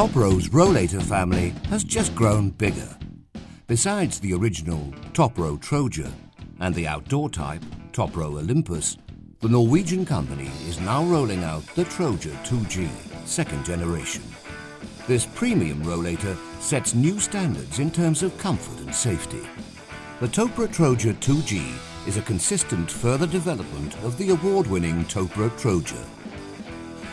Topro's Rollator family has just grown bigger. Besides the original Topro Troja and the outdoor type Topro Olympus, the Norwegian company is now rolling out the Troja 2G, second generation. This premium rollator sets new standards in terms of comfort and safety. The Topro Troja 2G is a consistent further development of the award-winning Topro Troja.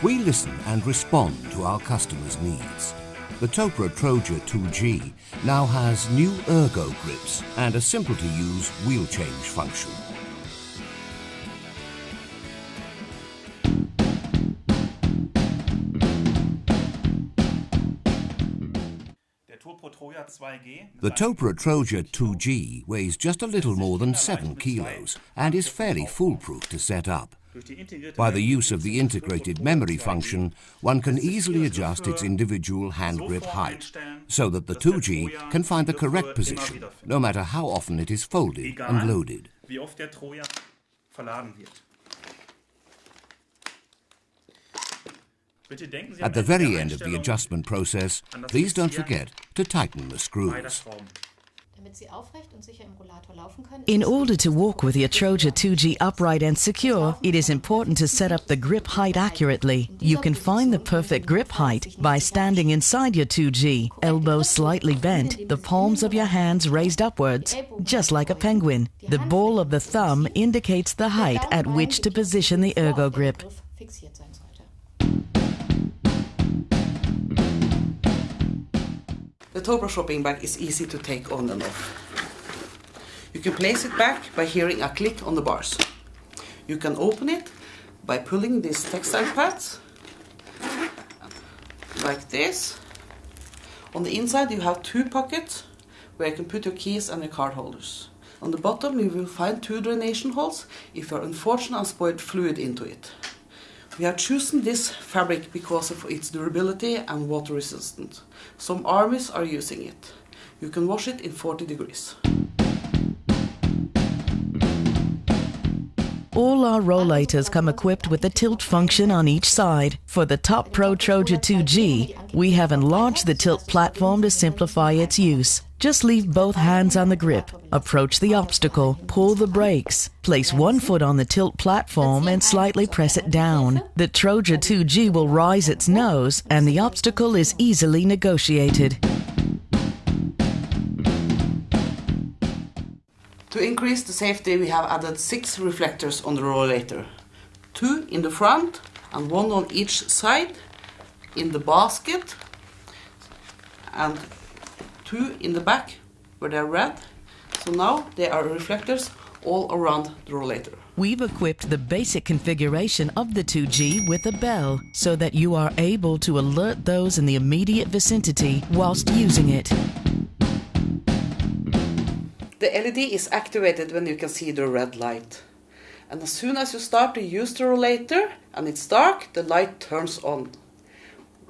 We listen and respond to our customers' needs. The Topro Troja 2G now has new ergo grips and a simple to use wheel change function. The Topro Troja 2G weighs just a little more than 7 kilos and is fairly foolproof to set up. By the use of the integrated memory function, one can easily adjust its individual hand grip height, so that the 2G can find the correct position, no matter how often it is folded and loaded. At the very end of the adjustment process, please don't forget to tighten the screws. In order to walk with your Troja 2G upright and secure, it is important to set up the grip height accurately. You can find the perfect grip height by standing inside your 2G, elbows slightly bent, the palms of your hands raised upwards, just like a penguin. The ball of the thumb indicates the height at which to position the ergo grip. The Topro shopping bag is easy to take on and off. You can place it back by hearing a click on the bars. You can open it by pulling these textile pads like this. On the inside you have two pockets where you can put your keys and your card holders. On the bottom you will find two draination holes if you are unfortunate and spoiled fluid into it. We have chosen this fabric because of its durability and water resistant. Some armies are using it. You can wash it in 40 degrees. All our rollators come equipped with a tilt function on each side. For the Topro Troja 2G, we have enlarged the tilt platform to simplify its use. Just leave both hands on the grip, approach the obstacle, pull the brakes, place one foot on the tilt platform and slightly press it down. The Troja 2G will rise its nose and the obstacle is easily negotiated. To increase the safety we have added six reflectors on the rollator. Two in the front and one on each side in the basket and two in the back where they're red. So now they are reflectors all around the rollator. We've equipped the basic configuration of the 2G with a bell so that you are able to alert those in the immediate vicinity whilst using it. The LED is activated when you can see the red light. And as soon as you start to use the rollator and it's dark, the light turns on.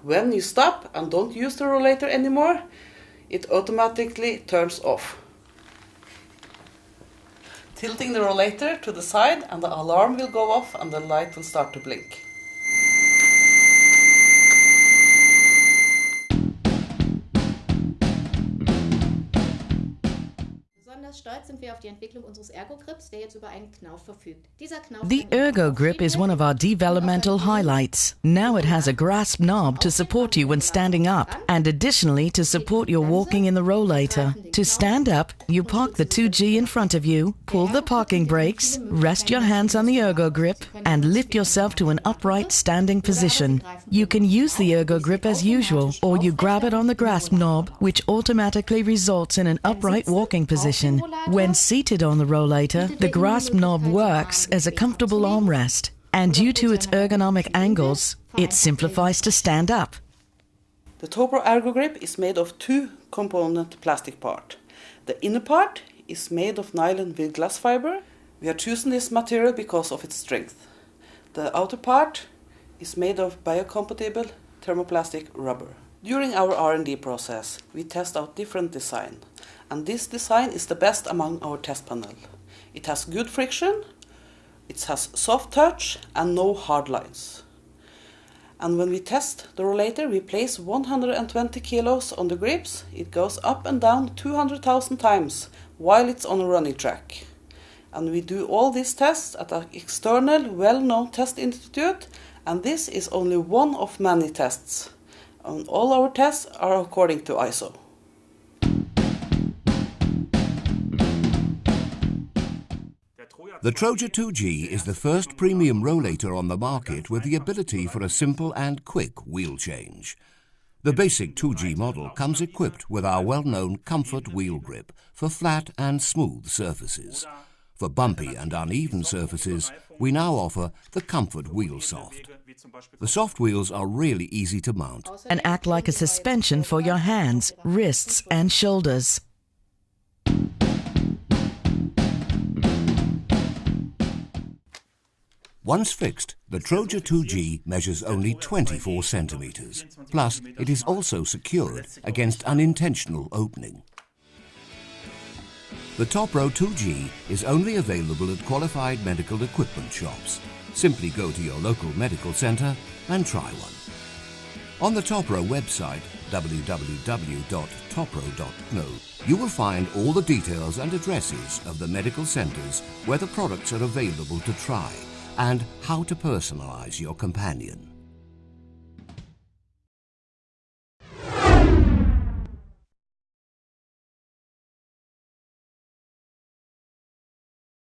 When you stop and don't use the rollator anymore, it automatically turns off. Tilting the rollator to the side and the alarm will go off and the light will start to blink. The Ergo Grip is one of our developmental highlights. Now it has a grasp knob to support you when standing up and additionally to support your walking in the rollator. To stand up, you park the 2G in front of you, pull the parking brakes, rest your hands on the Ergo Grip and lift yourself to an upright standing position. You can use the Ergo Grip as usual or you grab it on the grasp knob which automatically results in an upright walking position. When seated on the rollator, the grasp knob works as a comfortable armrest, and due to its ergonomic angles, it simplifies to stand up. The Topro Ergo Grip is made of two component plastic part. The inner part is made of nylon with glass fiber. We are choosing this material because of its strength. The outer part is made of biocompatible thermoplastic rubber. During our R&D process, we test out different design and this design is the best among our test panel. It has good friction, it has soft touch and no hard lines. And when we test the rollator, we place 120 kilos on the grips. It goes up and down 200,000 times while it's on a running track. And we do all these tests at an external, well-known test institute, and this is only one of many tests. And all our tests are according to ISO. The Troja 2G is the first premium rollator on the market with the ability for a simple and quick wheel change. The basic 2G model comes equipped with our well-known Comfort wheel grip for flat and smooth surfaces. For bumpy and uneven surfaces, we now offer the Comfort Wheel Soft. The soft wheels are really easy to mount and act like a suspension for your hands, wrists, and shoulders. Once fixed, the Troja 2G measures only 24 centimeters. Plus, it is also secured against unintentional opening. The Topro 2G is only available at qualified medical equipment shops. Simply go to your local medical centre and try one. On the Topro website, www.topro.no, you will find all the details and addresses of the medical centres where the products are available to try and how to personalize your companion.